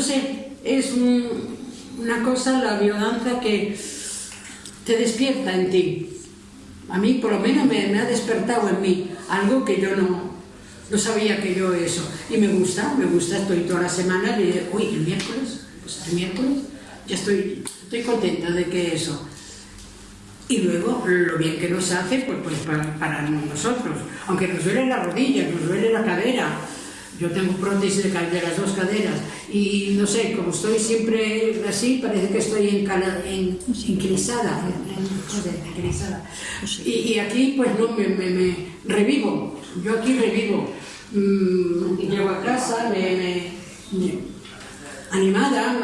no sé, es una cosa, la biodanza que te despierta en ti. A mí, por lo menos, me, ha despertado en mí algo que yo no, no sabía que yo eso. Y me gusta, me gusta, estoy toda la semana, y, uy, el miércoles, pues el miércoles, ya estoy, estoy contenta de que eso. Y luego, lo bien que nos hace, pues, pues para, para nosotros. Aunque nos duele la rodilla, nos duele la cadera, yo tengo prótesis de, las dos caderas y no sé, como estoy siempre así, parece que estoy en, y, aquí pues no, me, me, revivo, yo aquí revivo. Mm, llego a casa, me, animada,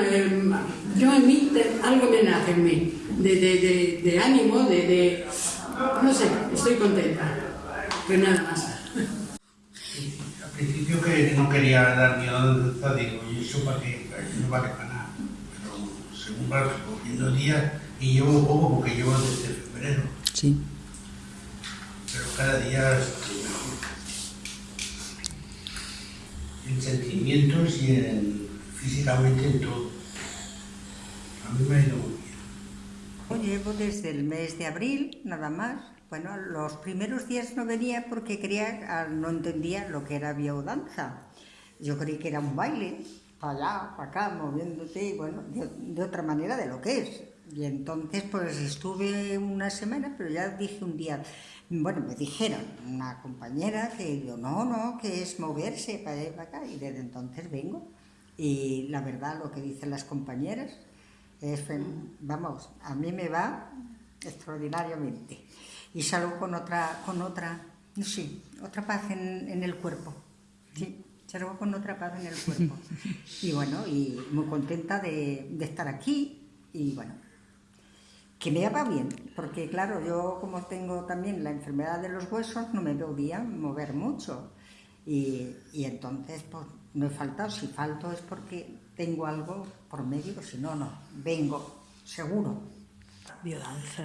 yo en mí, algo me nace en mí, de, de, de ánimo, de, no sé, estoy contenta, pero nada más principio que no quería dar miedo digo, y eso para qué, no vale para nada. Pero según va cogiendo días, y llevo poco porque llevo desde febrero. Sí. Pero cada día estoy mejor. En sentimientos y en, físicamente en todo. A mí me ha ido muy bien. Llevo desde el mes de abril, nada más, bueno, los primeros días no venía porque creía, ah, no entendía lo que era biodanza. Yo creí que era un baile, para allá, para acá, moviéndote, bueno, de, otra manera de lo que es. Y entonces pues estuve una semana, pero ya dije un día, bueno, me dijeron, una compañera, que yo, no, no, que es moverse para allá y para acá, y desde entonces vengo. Y la verdad, lo que dicen las compañeras, es, vamos, a mí me va extraordinariamente y salgo con otra, con otra, sí, otra paz en, el cuerpo. Sí, salgo con otra paz en el cuerpo. Y bueno, y muy contenta de, estar aquí y bueno, que me va bien, porque claro, yo como tengo también la enfermedad de los huesos, no me bien mover mucho. Y, entonces, pues, no he faltado. Si falto es porque tengo algo por medio, si no, no. Vengo, seguro.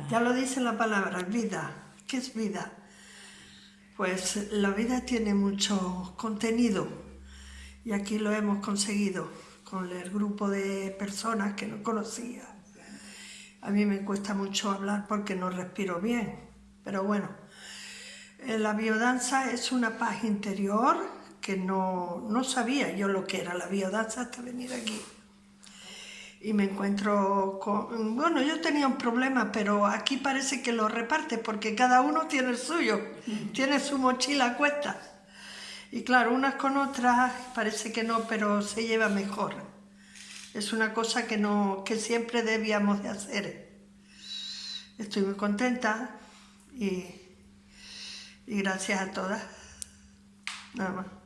Ya lo dice la palabra, vida. ¿Qué es vida? Pues la vida tiene mucho contenido y aquí lo hemos conseguido con el grupo de personas que no conocía. A mí me cuesta mucho hablar porque no respiro bien, pero bueno, eh, la biodanza es una paz interior que no, no sabía yo lo que era la biodanza hasta venir aquí y me encuentro con... Bueno, yo tenía un problema, pero aquí parece que lo reparte porque cada uno tiene el suyo, tiene su mochila a cuesta. Y claro, unas con otras parece que no, pero se lleva mejor. Es una cosa que, no, que siempre debíamos de hacer. Estoy muy contenta y, y gracias a todas. Nada más.